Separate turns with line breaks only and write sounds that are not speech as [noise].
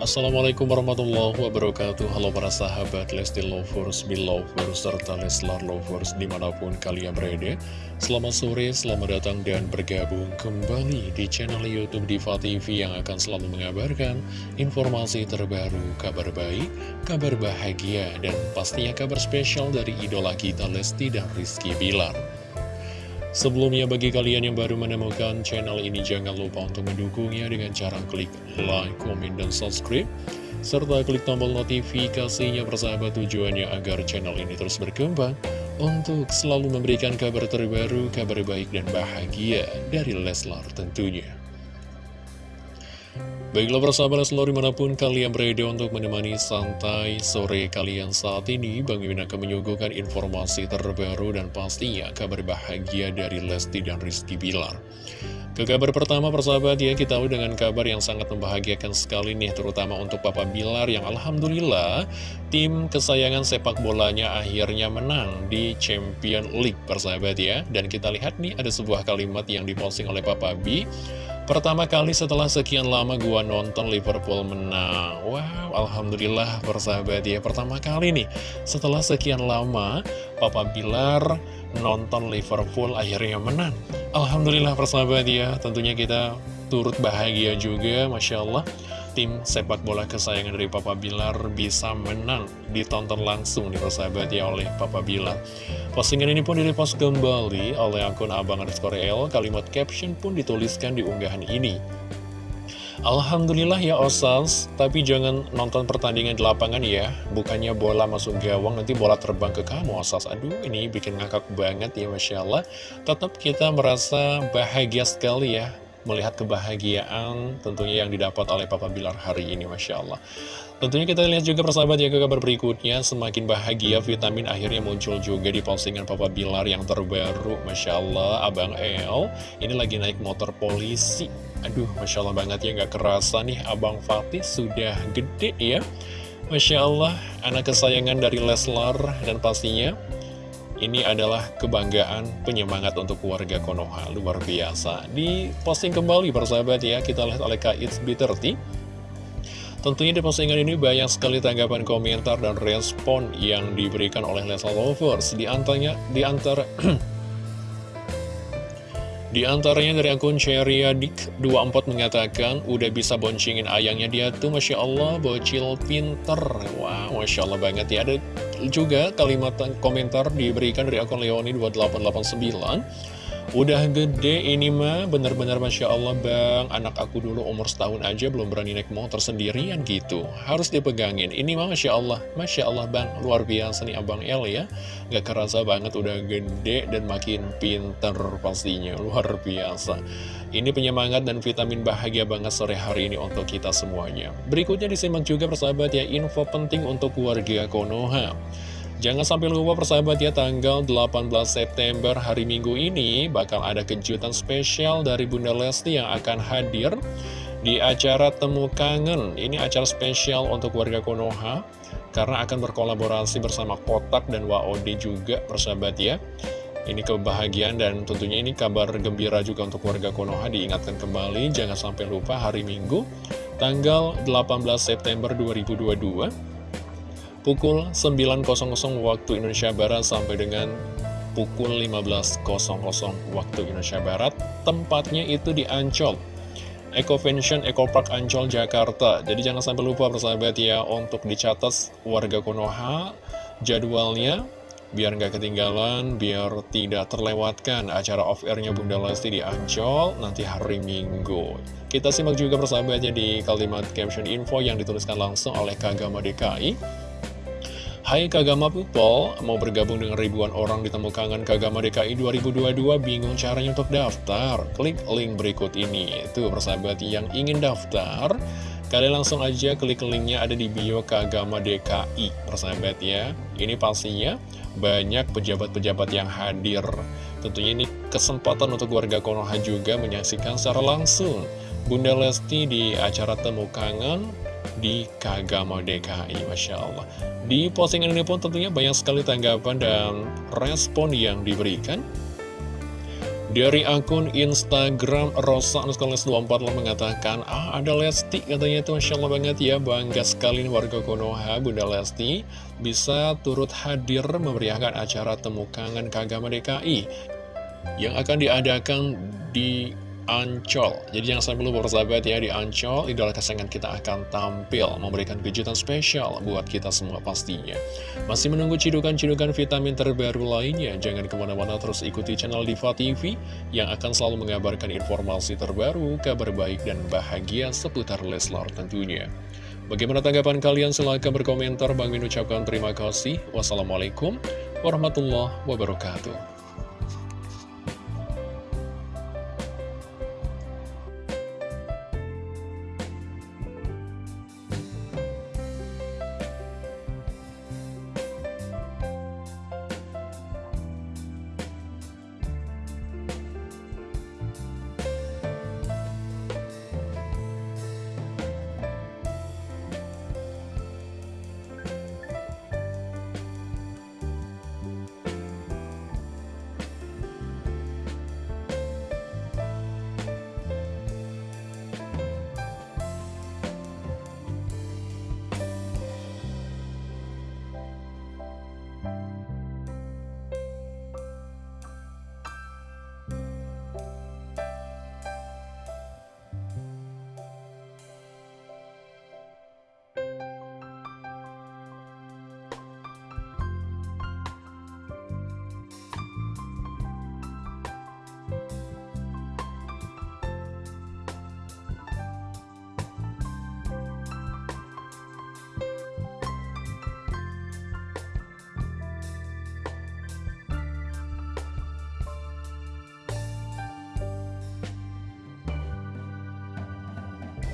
Assalamualaikum warahmatullahi wabarakatuh. Halo para sahabat Lesti Lovers, Belovers, serta Leslar Lovers di mana pun kalian berada. Selamat sore, selamat datang dan bergabung kembali di channel Youtube Diva TV Yang akan selalu mengabarkan informasi terbaru, kabar baik, kabar bahagia Dan pastinya kabar spesial dari idola kita Lesti dan Rizky Bilar Sebelumnya bagi kalian yang baru menemukan channel ini jangan lupa untuk mendukungnya dengan cara klik like, komen, dan subscribe serta klik tombol notifikasinya persahabat tujuannya agar channel ini terus berkembang untuk selalu memberikan kabar terbaru, kabar baik dan bahagia dari Leslar tentunya. Baiklah persahabat selalu di mana pun kalian berada untuk menemani santai sore kalian saat ini Bang Mimin akan menyuguhkan informasi terbaru dan pastinya kabar bahagia dari Lesti dan Rizky Bilar. Ke kabar pertama persahabat ya kita tahu dengan kabar yang sangat membahagiakan sekali nih Terutama untuk Papa Bilar yang Alhamdulillah tim kesayangan sepak bolanya akhirnya menang di Champion League persahabat ya. Dan kita lihat nih ada sebuah kalimat yang diposting oleh Papa B Pertama kali setelah sekian lama gua nonton Liverpool menang. Wow, Alhamdulillah persahabat ya Pertama kali nih, setelah sekian lama Papa Bilar nonton Liverpool akhirnya menang. Alhamdulillah persahabat ya Tentunya kita turut bahagia juga Masya Allah tim sepak bola kesayangan dari Papa Bilar bisa menang ditonton langsung di persahabat ya oleh Papa Bilar. Postingan ini pun direpost kembali oleh akun Abang underscore L, kalimat caption pun dituliskan di unggahan ini. Alhamdulillah ya Osas, tapi jangan nonton pertandingan di lapangan ya. Bukannya bola masuk gawang, nanti bola terbang ke kamu Osas. Aduh, ini bikin ngakak banget ya Masya Allah. Tetap kita merasa bahagia sekali ya melihat kebahagiaan tentunya yang didapat oleh Papa Bilar hari ini, Masya Allah. Tentunya kita lihat juga persahabat ya ke kabar berikutnya, semakin bahagia vitamin akhirnya muncul juga di postingan Papa Bilar yang terbaru, Masya Allah, Abang El, ini lagi naik motor polisi. Aduh, Masya Allah banget ya, nggak kerasa nih Abang Fatih sudah gede ya. Masya Allah, anak kesayangan dari Leslar dan pastinya ini adalah kebanggaan penyemangat untuk keluarga Konoha, luar biasa. Di posting kembali persahabat ya, kita lihat oleh Kak It's B30. Tentunya di postingan ini banyak sekali tanggapan komentar dan respon yang diberikan oleh Leslie Lovers. Di antaranya, di antara [clears throat] Di antaranya dari akun Cheriadik24 mengatakan, udah bisa boncengin ayangnya dia tuh, Masya Allah, bocil pinter. Wah, wow, Masya Allah banget ya. Ada juga kalimat komentar diberikan dari akun Leoni2889. Udah gede ini mah, bener-bener Masya Allah bang, anak aku dulu umur setahun aja belum berani naik motor sendirian gitu. Harus dipegangin, ini mah Masya Allah, Masya Allah bang, luar biasa nih Abang El ya. Gak kerasa banget udah gede dan makin pinter pastinya, luar biasa. Ini penyemangat dan vitamin bahagia banget sore hari ini untuk kita semuanya. Berikutnya disimak juga persahabat ya, info penting untuk keluarga Konoha. Jangan sampai lupa persahabat ya tanggal 18 September hari Minggu ini bakal ada kejutan spesial dari Bunda Lesti yang akan hadir di acara Temu Kangen. Ini acara spesial untuk warga Konoha karena akan berkolaborasi bersama Kotak dan WOD juga persahabat ya. Ini kebahagiaan dan tentunya ini kabar gembira juga untuk warga Konoha diingatkan kembali jangan sampai lupa hari Minggu tanggal 18 September 2022 pukul 9.00 waktu Indonesia Barat sampai dengan pukul 15.00 waktu Indonesia Barat. Tempatnya itu di Ancol. Ecovention Eco Park Ancol, Jakarta. Jadi jangan sampai lupa persahabat ya untuk dicatat warga Konoha jadwalnya biar nggak ketinggalan, biar tidak terlewatkan acara off-airnya Bunda Lesti di Ancol nanti hari Minggu. Kita simak juga persahabatnya di kalimat caption info yang dituliskan langsung oleh Kagama DKI. Hai Kagama People, mau bergabung dengan ribuan orang di Temu Kangen Kagama DKI 2022, bingung caranya untuk daftar? Klik link berikut ini. Itu persahabat yang ingin daftar, kalian langsung aja klik linknya ada di bio Kagama DKI, persahabat ya. Ini pastinya banyak pejabat-pejabat yang hadir. Tentunya ini kesempatan untuk warga Konoha juga menyaksikan secara langsung Bunda Lesti di acara Temu Kangen di Kagama DKI, Masya Allah. Di postingan ini pun tentunya banyak sekali tanggapan dan respon yang diberikan. Dari akun Instagram Rosa Nuskoles 24 lo mengatakan Ah ada Lesti katanya itu Masya Allah banget ya Bangga sekali nih warga Konoha Bunda Lesti Bisa turut hadir memeriahkan acara Temu Kangen Kagama DKI Yang akan diadakan di Ancol. Jadi jangan sampai lupa bersahabat ya di Ancol Idola kesayangan kita akan tampil Memberikan kejutan spesial buat kita semua pastinya. Masih menunggu cidukan-cidukan vitamin terbaru lainnya? Jangan ke mana-mana terus ikuti channel Diva TV Yang akan selalu mengabarkan informasi terbaru Kabar baik dan bahagia seputar Leslar tentunya. Bagaimana tanggapan kalian? Silahkan berkomentar. Bang Min ucapkan terima kasih. Wassalamualaikum warahmatullahi wabarakatuh